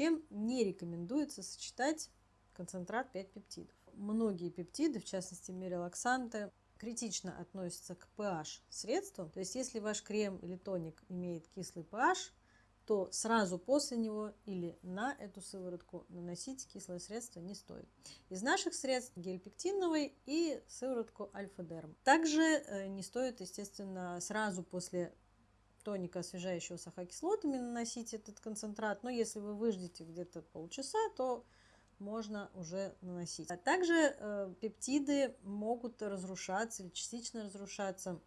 чем не рекомендуется сочетать концентрат 5 пептидов. Многие пептиды, в частности мирелаксанты, критично относятся к pH средству. То есть если ваш крем или тоник имеет кислый pH, то сразу после него или на эту сыворотку наносить кислое средство не стоит. Из наших средств гель пектиновый и сыворотку альфа-дерм. Также э, не стоит, естественно, сразу после тоника, освежающего с ахокислотами, наносить этот концентрат. Но если вы выждете где-то полчаса, то можно уже наносить. А также э, пептиды могут разрушаться или частично разрушаться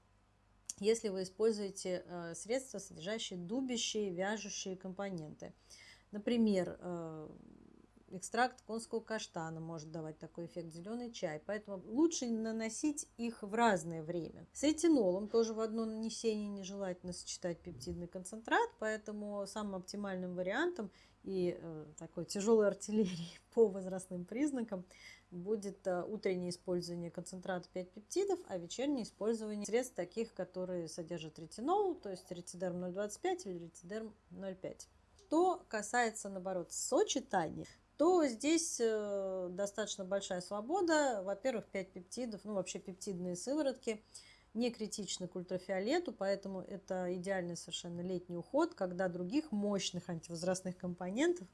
если вы используете э, средства, содержащие дубящие, вяжущие компоненты. Например, э, экстракт конского каштана может давать такой эффект, зеленый чай. Поэтому лучше наносить их в разное время. С ретинолом тоже в одно нанесение нежелательно сочетать пептидный концентрат, поэтому самым оптимальным вариантом и э, такой тяжелой артиллерии по возрастным признакам будет э, утреннее использование концентрата 5 пептидов, а вечернее использование средств таких, которые содержат ретинол, то есть ретидерм 0,25 или ретидерм 0,5. Что касается, наоборот, сочетания, то здесь э, достаточно большая свобода. Во-первых, 5 пептидов, ну вообще пептидные сыворотки не критичны к ультрафиолету, поэтому это идеальный совершенно летний уход, когда других мощных антивозрастных компонентов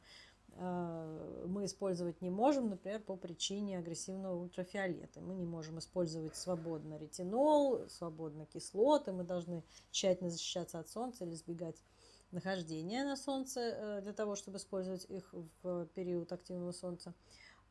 э, мы использовать не можем, например, по причине агрессивного ультрафиолета. Мы не можем использовать свободно ретинол, свободно кислоты, мы должны тщательно защищаться от солнца или избегать нахождения на солнце э, для того, чтобы использовать их в период активного солнца.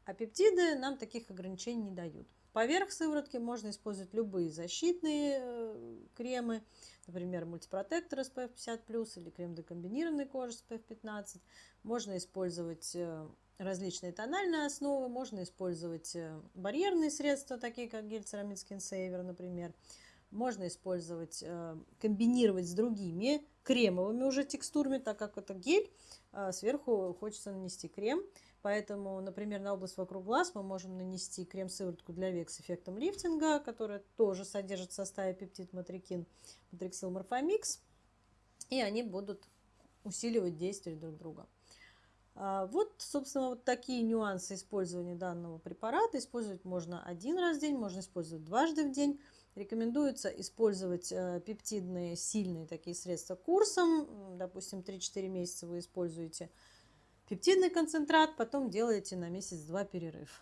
А пептиды нам таких ограничений не дают. Поверх сыворотки можно использовать любые защитные э, кремы, например, мультипротектор SPF 50+, или крем для комбинированной кожи SPF 15. Можно использовать э, различные тональные основы, можно использовать барьерные средства, такие как гель Ceramide Skin Saver, например можно использовать, э, комбинировать с другими кремовыми уже текстурами, так как это гель, а сверху хочется нанести крем. Поэтому, например, на область вокруг глаз мы можем нанести крем-сыворотку для век с эффектом лифтинга, которая тоже содержит в составе пептид матрикин, матриксил морфомикс. И они будут усиливать действие друг друга. А, вот, собственно, вот такие нюансы использования данного препарата. Использовать можно один раз в день, можно использовать дважды в день. Рекомендуется использовать э, пептидные сильные такие средства курсом. Допустим, 3-4 месяца вы используете пептидный концентрат, потом делаете на месяц-два перерыв.